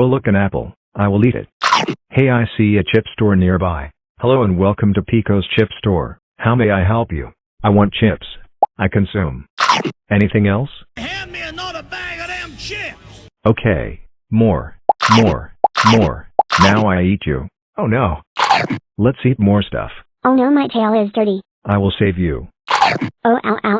Oh look an apple, I will eat it. Hey I see a chip store nearby. Hello and welcome to Pico's Chip Store. How may I help you? I want chips. I consume. Anything else? Hand me another bag of them chips! Okay. More. More. More. Now I eat you. Oh no. Let's eat more stuff. Oh no, my tail is dirty. I will save you. Oh, ow, ow,